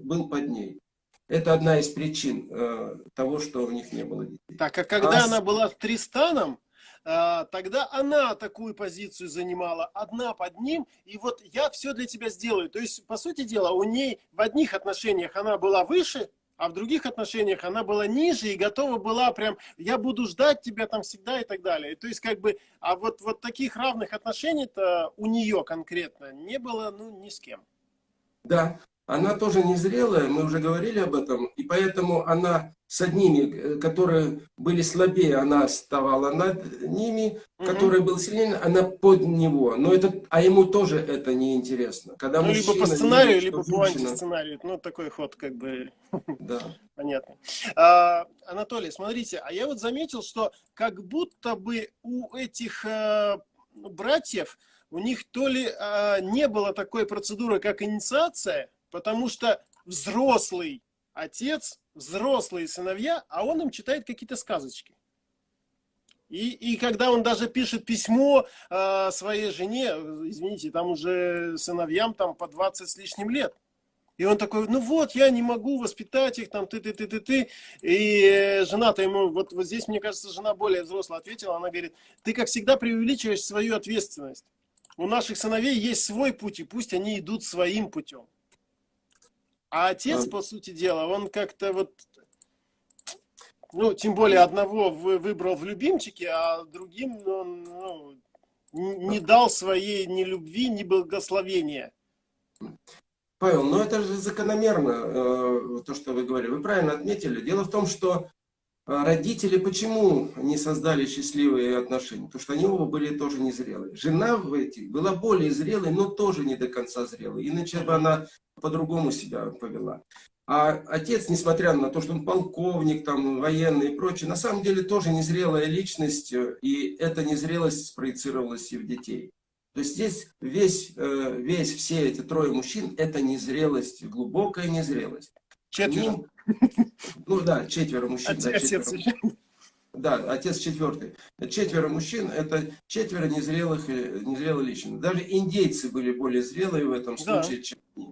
был под ней. Это одна из причин э, того, что у них не было детей. Так, а когда а... она была с Тристаном, тогда она такую позицию занимала, одна под ним, и вот я все для тебя сделаю. То есть, по сути дела, у ней в одних отношениях она была выше, а в других отношениях она была ниже и готова была прям, я буду ждать тебя там всегда и так далее. То есть как бы, а вот, вот таких равных отношений-то у нее конкретно не было, ну, ни с кем. Да, она тоже незрелая, мы уже говорили об этом, и поэтому она с одними, э, которые были слабее, она вставала над ними, угу. которые были сильнее, она под него. Но это, а ему тоже это не интересно. Когда ну, мужчина, либо по сценарию, видит, либо по антисценарию. Ну, такой ход как бы да. понятно. А, Анатолий, смотрите, а я вот заметил, что как будто бы у этих а, братьев, у них то ли а, не было такой процедуры, как инициация, потому что взрослый отец, взрослые сыновья, а он им читает какие-то сказочки. И, и когда он даже пишет письмо э, своей жене, извините, там уже сыновьям там по 20 с лишним лет. И он такой, ну вот, я не могу воспитать их, там, ты-ты-ты-ты-ты. И жена-то ему, вот, вот здесь, мне кажется, жена более взрослая ответила, она говорит, ты, как всегда, преувеличиваешь свою ответственность. У наших сыновей есть свой путь, и пусть они идут своим путем. А отец, по сути дела, он как-то вот, ну, тем более одного выбрал в любимчике, а другим он ну, не дал своей ни любви, ни благословения. Павел, ну это же закономерно, э, то, что вы говорили. Вы правильно отметили. Дело в том, что а родители почему не создали счастливые отношения? Потому что они оба были тоже незрелые. Жена в этих была более зрелой, но тоже не до конца зрелой. Иначе бы она по-другому себя повела. А отец, несмотря на то, что он полковник, там, военный и прочее, на самом деле тоже незрелая личность, и эта незрелость спроецировалась и в детей. То есть здесь весь, э, весь все эти трое мужчин, это незрелость, глубокая незрелость. Четверо. Ним, ну да, четверо мужчин. Отец, да, четверо. отец. Да, отец четвертый. Четверо мужчин, это четверо незрелых, э, незрелых личностей. Даже индейцы были более зрелые в этом Да. случае, чем они.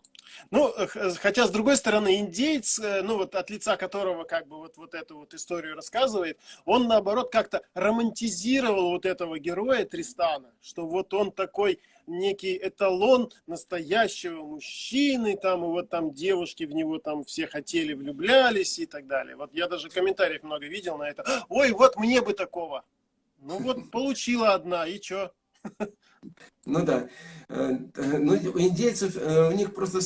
Ну, хотя, с другой стороны, индейец, э, ну, вот от лица которого как бы вот, вот эту вот историю рассказывает, он, наоборот, как-то романтизировал вот этого героя Тристана, что вот он такой некий эталон настоящего мужчины, там, и вот там девушки в него там все хотели, влюблялись и так далее. Вот я даже комментариев много видел на это. Ой, вот мне бы такого. Ну вот получила одна, и чё? Ну да. Э, Ну, у индейцев, э, у них просто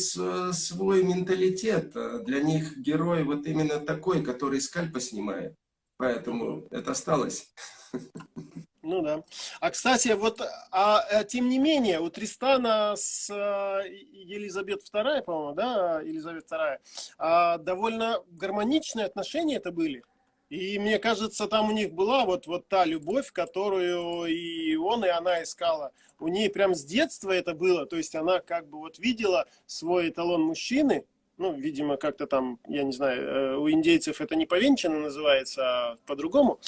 свой менталитет. Для них герой вот именно такой, который скальпа снимает. Поэтому это осталось. Ну да. А кстати, вот, а, а, тем не менее, у Тристана с а, Елизабет II, по-моему, да, Елизавет II, а, довольно гармоничные отношения это были. И мне кажется, там у них была вот, вот та любовь, которую и он, и она искала. У нее прям с детства это было. То есть она как бы вот видела свой эталон мужчины, ну, видимо, как-то там, я не знаю, э, у индейцев это не повенчано называется, а по-другому.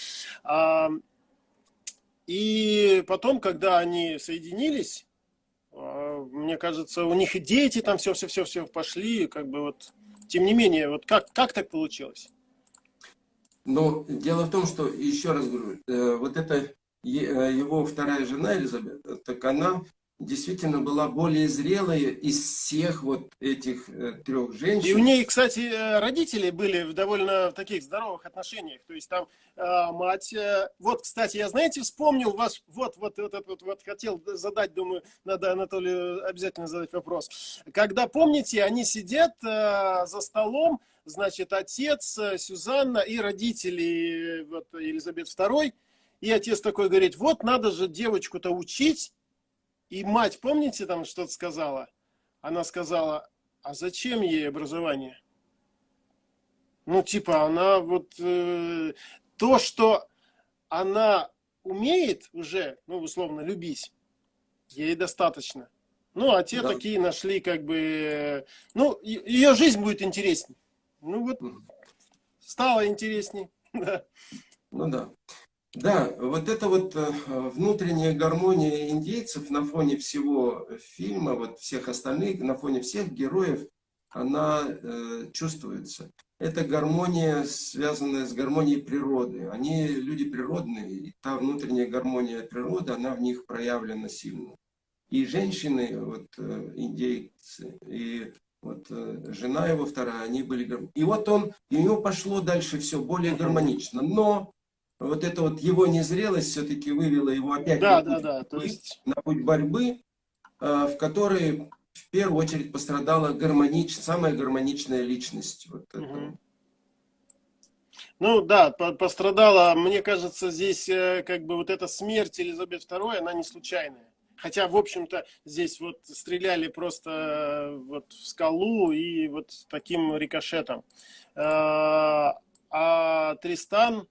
И потом, когда они соединились, а, мне кажется, у них и дети там все-все-все-все пошли, как бы вот, тем не менее, вот как, как так получилось? Но дело в том, что, еще раз говорю, э, вот это э, его вторая жена Елизабет, э, так она действительно была более зрелая из всех вот этих э, трех женщин. И у нее, кстати, э, родители были в довольно таких здоровых отношениях. То есть там э, мать... э, Вот, кстати, я, знаете, вспомнил ваш... Вот, вот, вот, вот, вот, вот хотел задать, думаю, надо Анатолию обязательно задать вопрос. Когда, помните, они сидят э, за столом, значит, отец, э, Сюзанна и родители э, вот, Елизабет II. И отец такой говорит, вот надо же девочку-то учить. И мать, помните, там что-то сказала? Она сказала, а зачем ей образование? Ну, типа, она вот э, то, что она умеет уже, ну, условно, любить, ей достаточно. Ну, а те Да. такие нашли, как бы, ну, ее жизнь будет интересней. Ну, вот, стало интересней. Ну да. Да, вот эта вот э, внутренняя гармония индейцев на фоне всего фильма, вот всех остальных, на фоне всех героев, она э, чувствуется. Это гармония, связанная с гармонией природы. Они люди природные, и та внутренняя гармония природы, она в них проявлена сильно. И женщины, вот э, индейцы, и вот э, жена его вторая, они были... гар- И вот он, и у него пошло дальше все более гармонично. Но вот эта вот его незрелость все-таки вывела его опять Да, на, путь, да. То борьбы, есть, на путь борьбы, э, в которой в первую очередь пострадала гармонич, самая гармоничная личность. Вот. Мгм. Ну да, по- пострадала, мне кажется, здесь э, как бы вот эта смерть Елизабет II, она не случайная. Хотя, в общем-то, здесь вот стреляли просто э, вот в скалу и вот с таким рикошетом. А Тристан,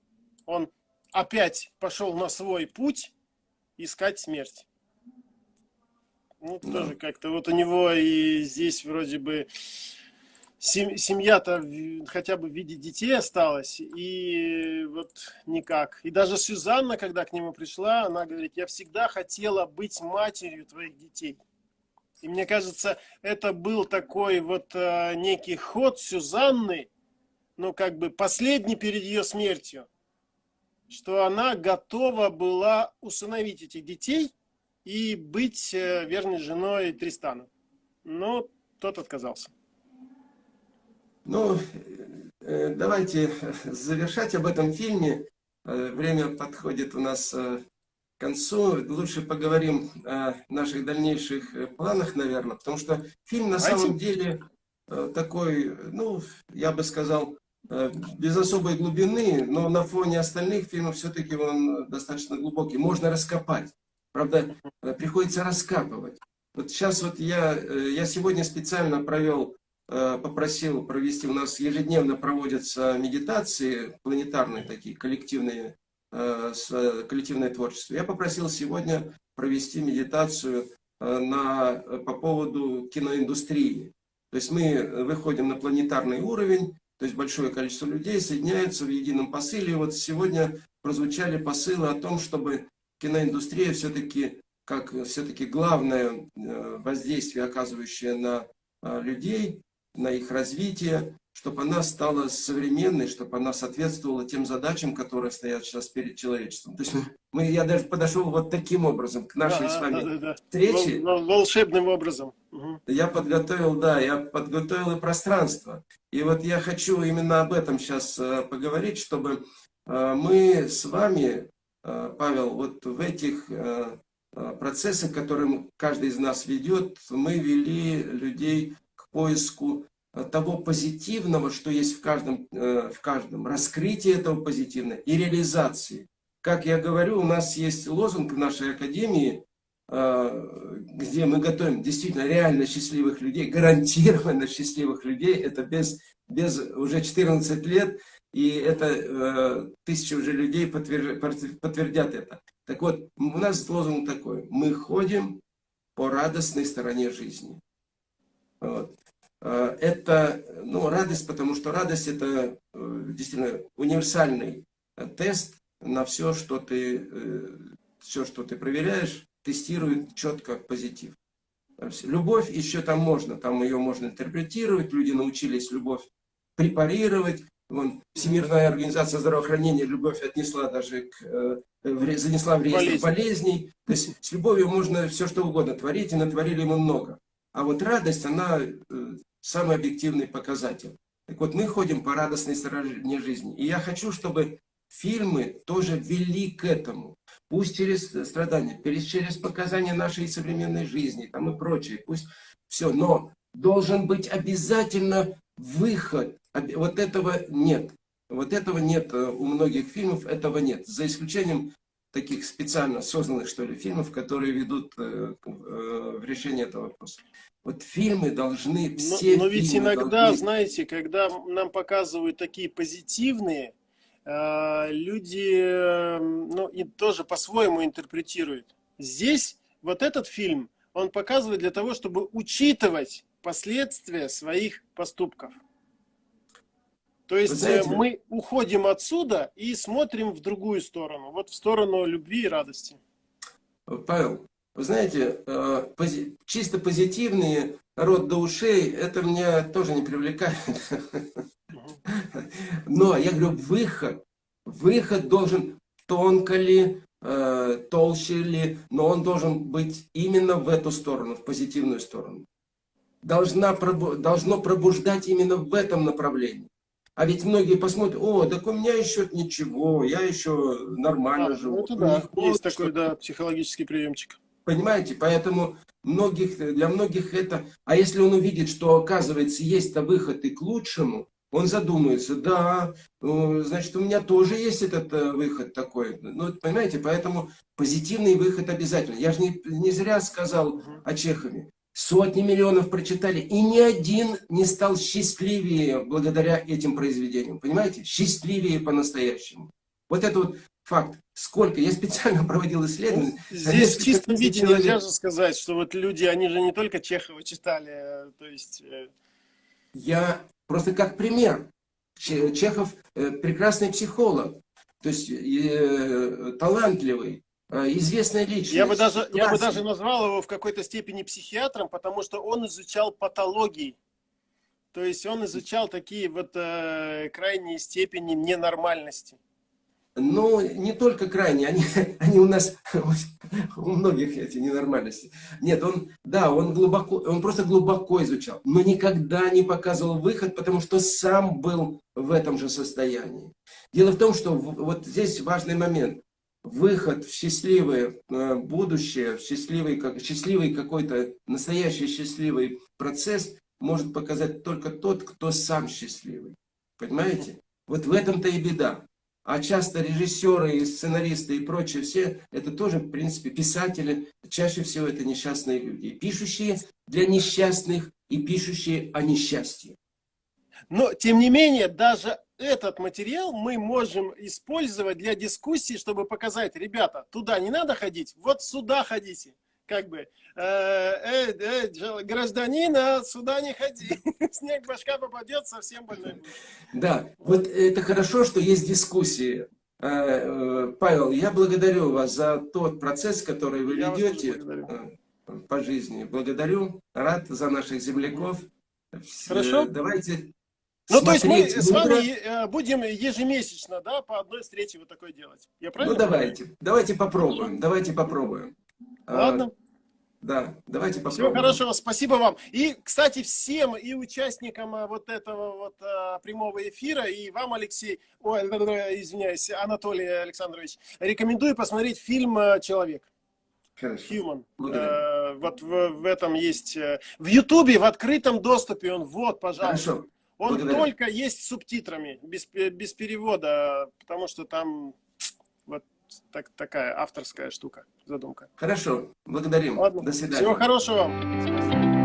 он опять пошел на свой путь искать смерть. Ну, Да. тоже как-то вот у него и здесь вроде бы сем- семья-то хотя бы в виде детей осталась, и вот никак. И даже Сюзанна, когда к нему пришла, она говорит, я всегда хотела быть матерью твоих детей. И мне кажется, это был такой вот э, некий ход Сюзанны, ну как бы последний перед ее смертью, что она готова была усыновить этих детей и быть э, верной женой Тристана. Но тот отказался. Ну, э, давайте завершать об этом фильме. Э, Время подходит у нас э, к концу. Лучше поговорим о наших дальнейших э, планах, наверное, потому что фильм на Давайте. самом деле э, такой, ну, я бы сказал, э, без особой глубины, но на фоне остальных фильмов все-таки он достаточно глубокий. Можно раскопать. Правда, э, приходится раскапывать. Вот сейчас вот я, э, я сегодня специально провел э, попросил провести, у нас ежедневно проводятся медитации, планетарные такие, коллективные, э, э, коллективное творчество. Я попросил сегодня провести медитацию э, на, по поводу киноиндустрии. То есть мы выходим на планетарный уровень, то есть большое количество людей соединяются в едином посыле. И вот сегодня прозвучали посылы о том, чтобы киноиндустрия все-таки, как все-таки главное э, воздействие, оказывающее на э, людей, на их развитие, чтобы она стала современной, чтобы она соответствовала тем задачам, которые стоят сейчас перед человечеством. То есть мы, я даже подошел вот таким образом к нашей да, с вами да, да, да. встрече. Волшебным образом. Угу. Я подготовил, да, я подготовил и пространство. И вот я хочу именно об этом сейчас э, поговорить, чтобы э, мы с вами, э, Павел, вот в этих процессах, которые каждый из нас ведет, мы вели людей к поиску того позитивного, что есть в каждом, в каждом, раскрытие этого позитивного и реализации. Как я говорю, у нас есть лозунг в нашей академии Э, где мы готовим действительно реально счастливых людей, гарантированно счастливых людей, это без, без уже 14 лет, и это э, тысячи уже людей подтвердят это. Так вот, у нас лозунг такой, мы ходим по радостной стороне жизни. Вот. Э, это ну, радость, потому что радость это э, действительно универсальный тест на все, что ты, все, что ты проверяешь, тестирует четко позитив. Любовь еще там можно, там ее можно интерпретировать, люди научились любовь препарировать. Вон, Всемирная организация здравоохранения любовь отнесла даже к, э, занесла в реестр Болезнь. болезней. То есть с любовью можно все что угодно творить, и натворили мы много. А вот радость, она э, самый объективный показатель. Так вот, мы ходим по радостной стороне жизни. И я хочу, чтобы фильмы тоже вели к этому. Пусть через страдания, через показания нашей современной жизни там и прочее, пусть все, но должен быть обязательно выход. Вот этого нет. Вот этого нет э, у многих фильмов, этого нет. За исключением таких специально созданных, что ли, фильмов, которые ведут э, э, в решение этого вопроса. Вот фильмы должны, все Но, но ведь иногда, должны... знаете, когда нам показывают такие позитивные Э, люди эм, ну, и тоже по-своему интерпретируют. Здесь вот этот фильм, он показывает для того, чтобы учитывать последствия своих поступков. То есть э, знаете, мы уходим отсюда и смотрим в другую сторону, вот в сторону любви и радости. Павел, вы знаете, э, чисто позитивные рот до ушей, это меня тоже не привлекает. Но я говорю, выход, выход должен тонко ли, э, толще ли, но он должен быть именно в эту сторону, в позитивную сторону. Должна, должно пробуждать именно в этом направлении. А ведь многие посмотрят, о, так у меня еще ничего, я еще нормально а, живу. Ну, это да, есть такой, да, психологический приемчик. Понимаете, поэтому многих, для многих это... А если он увидит, что, оказывается, есть-то выход и к лучшему, он задумается, да, ну, значит, у меня тоже есть этот э, выход такой. Ну, понимаете, поэтому позитивный выход обязательно. Я же не, не зря сказал о Чехове. Сотни миллионов прочитали, и ни один не стал счастливее благодаря этим произведениям. Понимаете? Счастливее по-настоящему. Вот это вот факт. Сколько? Я специально проводил исследования. Ну, здесь в чистом виде нельзя же сказать, что вот люди, они же не только Чехова читали, э, то есть... Э, Я Просто как пример. Чехов э, прекрасный психолог, то есть э, талантливый, э, известная личность. Я бы, даже, я бы даже назвал его в какой-то степени психиатром, потому что он изучал патологии. То есть он изучал такие вот э, крайние степени ненормальности. Ну, не только крайние, они, они у нас, у многих эти ненормальности. Нет, он, да, он глубоко, он просто глубоко изучал, но никогда не показывал выход, потому что сам был в этом же состоянии. Дело в том, что вот здесь важный момент. Выход в счастливое э, будущее, в счастливый, как, счастливый какой-то, настоящий счастливый процесс может показать только тот, кто сам счастливый. Понимаете? Вот в этом-то и беда а часто режиссеры и сценаристы и прочие все, это тоже, в принципе, писатели, чаще всего это несчастные люди, пишущие для несчастных и пишущие о несчастье. Но, тем не менее, даже этот материал мы можем использовать для дискуссии, чтобы показать, ребята, туда не надо ходить, вот сюда ходите. Как бы, э, э, э, гражданин, а сюда не ходи. Снег башка попадет, совсем больной будет. Да, вот это хорошо, что есть дискуссии. Э, э, Павел, я благодарю вас за тот процесс, который вы Я ведете э, по жизни. Благодарю, рад за наших земляков. Хорошо. Давайте Ну, то есть мы с вами э, будем ежемесячно, да, по одной встрече вот такой делать. Я Ну, правильно понимаю? давайте, давайте попробуем, давайте попробуем. А, Ладно. Да, давайте Всего попробуем. хорошего, спасибо вам. И, кстати, всем и участникам а, вот этого вот а, прямого эфира, и вам, Алексей, ой, извиняюсь, Анатолий Александрович, рекомендую посмотреть фильм «Человек». Хорошо. Human. Благодарю. Э, вот в, в этом есть... э, В Ютубе в открытом доступе он, вот, пожалуйста. Хорошо. Он благодарю. только есть с субтитрами, без, без перевода, потому что там вот так, такая авторская штука, задумка. Хорошо. Благодарим. Ладно, До свидания. всего хорошего вам. Спасибо.